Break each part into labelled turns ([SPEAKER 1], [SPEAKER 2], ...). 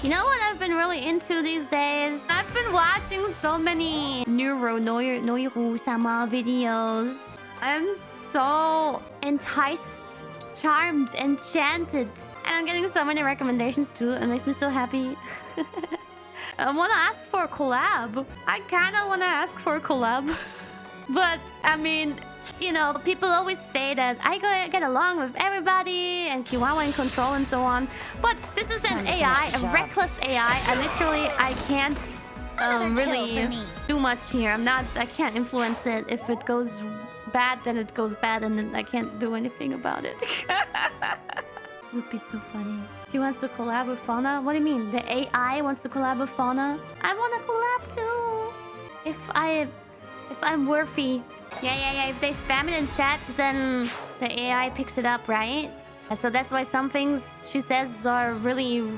[SPEAKER 1] You know what I've been really into these days? I've been watching so many Neuro noir Noiru Sama videos. I'm so enticed, charmed, enchanted. And I'm getting so many recommendations too. It makes me so happy. I want to ask for a collab. I kind of want to ask for a collab. but, I mean, you know, people always say that I go get along with everybody and Kiwawa in control and so on. But this is an AI, a reckless AI. I literally, I can't um, really do much here. I'm not, I can't influence it. If it goes bad, then it goes bad and then I can't do anything about it. it. would be so funny. She wants to collab with Fauna? What do you mean? The AI wants to collab with Fauna? I want to collab too. If I... If I'm worthy. Yeah, yeah, yeah. If they spam it in chat, then the AI picks it up, right? So that's why some things she says are really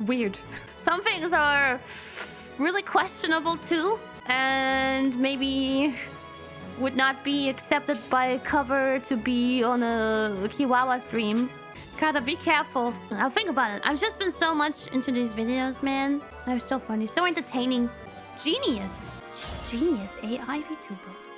[SPEAKER 1] weird. Some things are really questionable too. And maybe would not be accepted by cover to be on a Kiwawa stream. Gotta be careful. I'll think about it. I've just been so much into these videos, man. They're so funny, so entertaining. It's genius. It's genius AI VTuber.